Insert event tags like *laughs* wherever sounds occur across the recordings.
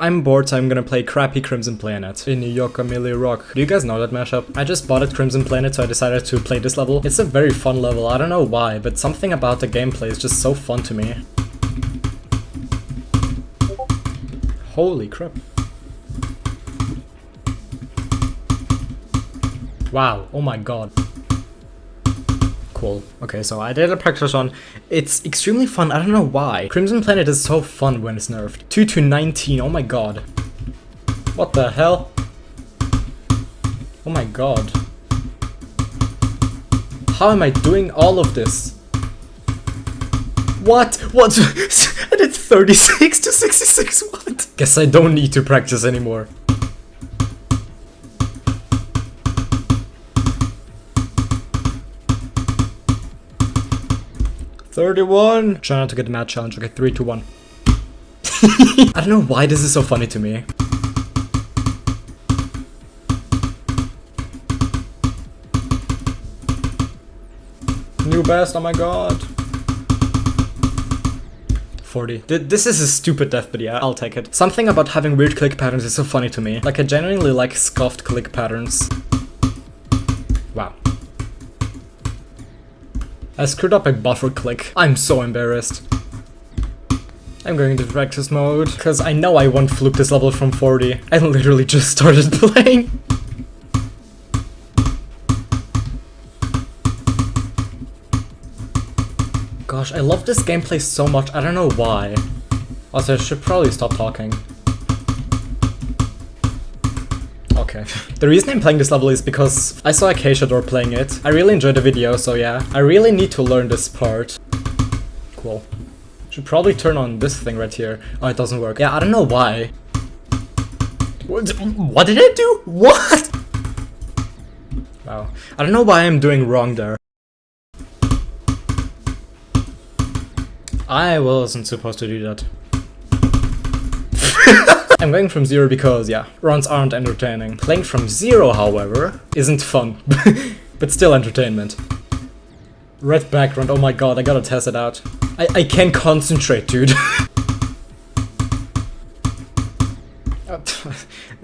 I'm bored, so I'm gonna play crappy Crimson Planet in New York Amelia Rock. Do you guys know that mashup? I just bought it Crimson Planet, so I decided to play this level. It's a very fun level, I don't know why, but something about the gameplay is just so fun to me. Holy crap. Wow, oh my god. Cool. Okay, so I did a practice run. It's extremely fun, I don't know why. Crimson Planet is so fun when it's nerfed. 2 to 19, oh my god. What the hell? Oh my god. How am I doing all of this? What? What? *laughs* I did 36 to 66, what? Guess I don't need to practice anymore. 31! Try not to get the mad challenge. Okay, 3, 2, 1. *laughs* I don't know why this is so funny to me. New best, oh my god. 40. This is a stupid death, but yeah, I'll take it. Something about having weird click patterns is so funny to me. Like, I genuinely like scuffed click patterns. Wow. I screwed up a buffer click. I'm so embarrassed. I'm going into practice mode, because I know I won't fluke this level from 40. I literally just started *laughs* playing. Gosh, I love this gameplay so much, I don't know why. Also, I should probably stop talking. Okay. the reason I'm playing this level is because I saw Acacia Door playing it. I really enjoyed the video, so yeah. I really need to learn this part. Cool. Should probably turn on this thing right here. Oh, it doesn't work. Yeah, I don't know why. What, what did I do? What? Wow. I don't know why I'm doing wrong there. I wasn't supposed to do that. *laughs* I'm going from zero because, yeah, runs aren't entertaining. Playing from zero, however, isn't fun, *laughs* but still entertainment. Red background, oh my god, I gotta test it out. I, I can't concentrate, dude. *laughs*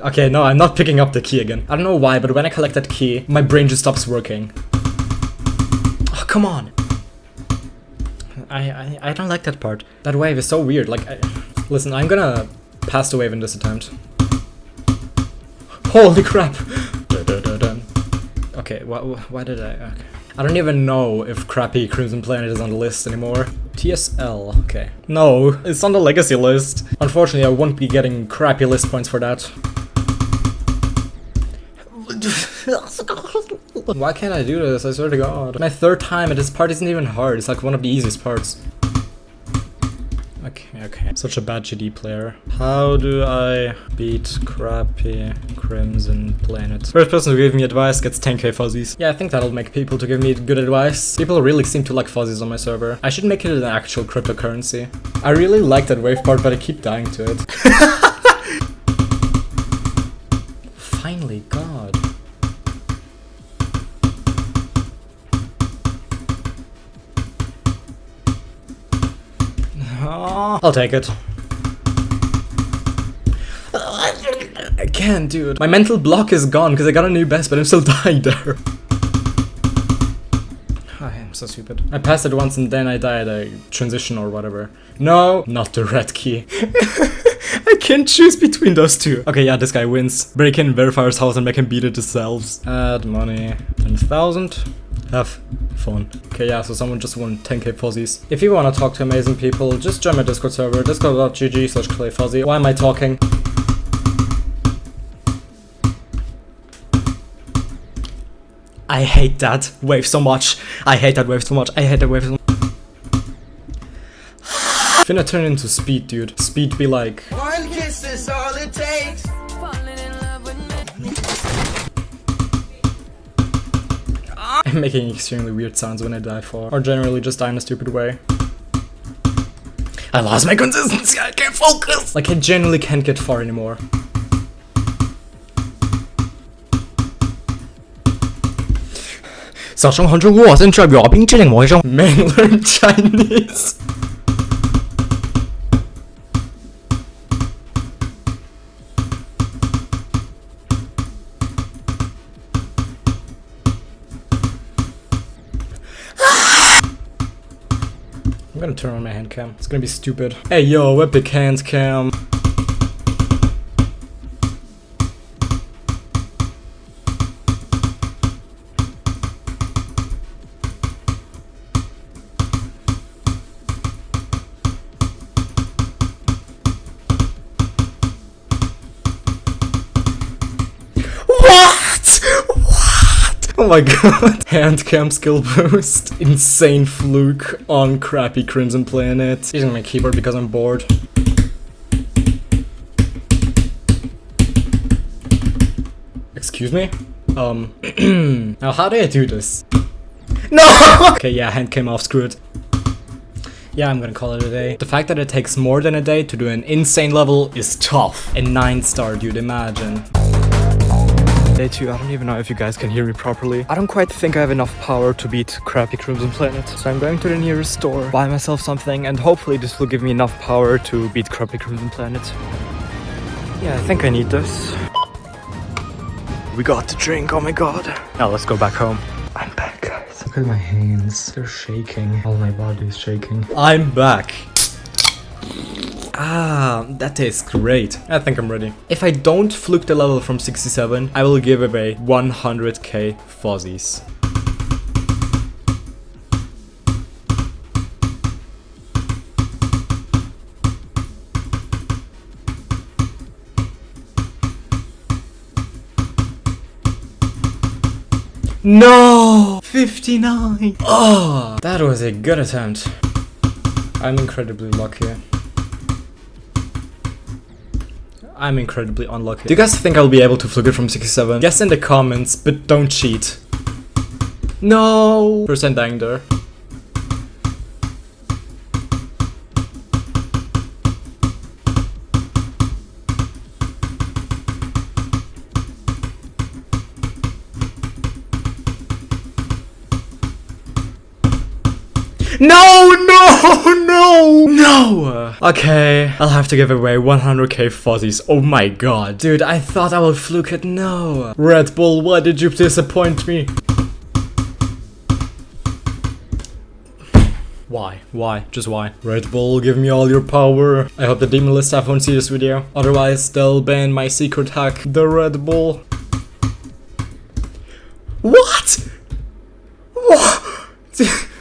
okay, no, I'm not picking up the key again. I don't know why, but when I collect that key, my brain just stops working. Oh, come on. I, I, I don't like that part. That wave is so weird, like, I, listen, I'm gonna Passed the wave in this attempt. Holy crap! Okay, why, why did I... Okay. I don't even know if crappy Crimson Planet is on the list anymore. TSL, okay. No, it's on the legacy list. Unfortunately, I won't be getting crappy list points for that. Why can't I do this? I swear to god. My third time and this part isn't even hard. It's like one of the easiest parts. Okay, okay. Such a bad GD player. How do I beat crappy Crimson Planet? First person to give me advice gets 10k fuzzies. Yeah, I think that'll make people to give me good advice. People really seem to like fuzzies on my server. I should make it an actual cryptocurrency. I really like that wave part, but I keep dying to it. *laughs* Finally, God. I'll take it. I can't, dude. My mental block is gone because I got a new best, but I'm still *laughs* dying there. I am so stupid. I passed it once and then I died a transition or whatever. No, not the red key. *laughs* I can't choose between those two. Okay, yeah, this guy wins. Break in Verifier's house and make him beat it themselves. Add money. 10,000. Have fun. Okay, yeah, so someone just won 10k fuzzies. If you want to talk to amazing people, just join my Discord server, discord.gg slash clayfuzzy. Why am I talking? I hate that wave so much. I hate that wave so much. I hate that wave so much. Finna turn into speed, dude. Speed be like... One kiss is all I'm *laughs* making extremely weird sounds when I die for, or generally just die in a stupid way. I lost my consistency, I can't focus! Like I genuinely can't get far anymore. Man *laughs* learn Chinese gonna turn on my hand cam. It's gonna be stupid. Hey yo, epic hand cam. What? *laughs* Oh my god. Hand cam skill boost. Insane fluke on crappy Crimson Planet. Using my keyboard because I'm bored. Excuse me? Um, *clears throat* now how do I do this? No! *laughs* okay, yeah, hand came off, screw it. Yeah, I'm gonna call it a day. The fact that it takes more than a day to do an insane level is tough. A 9 star, dude, imagine. Day 2, I don't even know if you guys can hear me properly. I don't quite think I have enough power to beat crappy Crimson Planet. So I'm going to the nearest store, buy myself something, and hopefully this will give me enough power to beat crappy Crimson Planet. Yeah, I think I need this. We got the drink, oh my god. Now let's go back home. I'm back, guys. Look at my hands. They're shaking. All my body is shaking. I'm back. Ah, that tastes great. I think I'm ready. If I don't fluke the level from 67, I will give away 100k fuzzies. No! 59! Oh, that was a good attempt. I'm incredibly lucky. I'm incredibly unlucky. Do you guys think I'll be able to fluke it from 67? Guess in the comments, but don't cheat. No! Percent anger. No, no, *laughs* no! Okay, I'll have to give away 100k fuzzies. Oh my god. Dude, I thought I would fluke it. No. Red Bull, why did you disappoint me? Why? Why? Just why? Red Bull, give me all your power. I hope the demon list staff won't see this video. Otherwise, they'll ban my secret hack, the Red Bull. What? What? *laughs*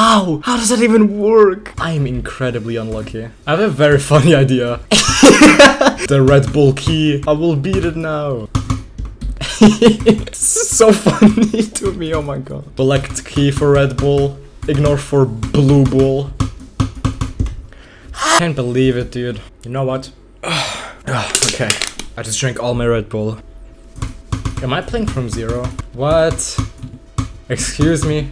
How? How does that even work? I am incredibly unlucky. I have a very funny idea. *laughs* the Red Bull key. I will beat it now. it's so *laughs* funny to me, oh my god. Select key for Red Bull. Ignore for Blue Bull. I Can't believe it, dude. You know what? *sighs* Ah, okay. I just drank all my Red Bull. Am I playing from zero? What? Excuse me?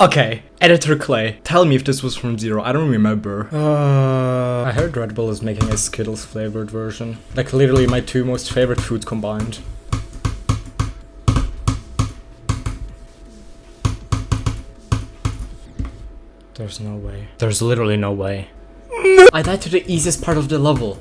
Okay, Editor Clay, tell me if this was from Zero, I don't remember. Uh, I heard Red Bull is making a Skittles flavored version. Like literally my two most favorite foods combined. There's no way. There's literally no way. I died to the easiest part of the level.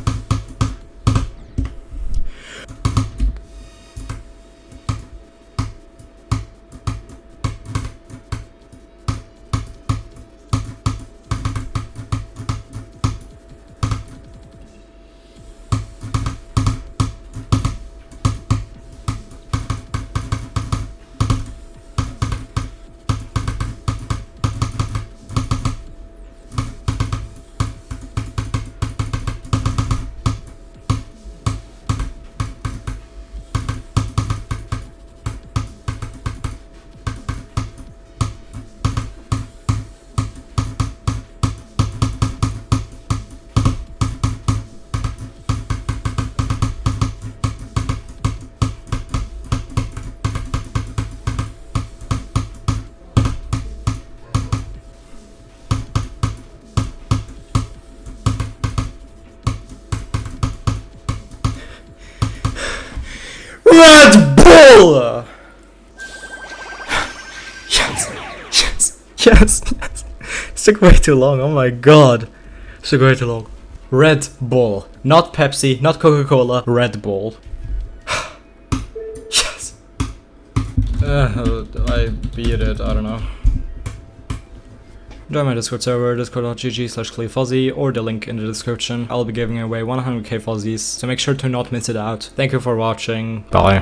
Red Bull! Yes, yes, yes, yes. *laughs* It took way too long, oh my god. It took way too long. Red Bull. Not Pepsi, not Coca-Cola, Red Bull. *sighs* yes. Uh, I beat it, I don't know. Join my Discord server, discord.gg slash cleefuzzy, or the link in the description. I'll be giving away 100k fuzzies, so make sure to not miss it out. Thank you for watching. Bye.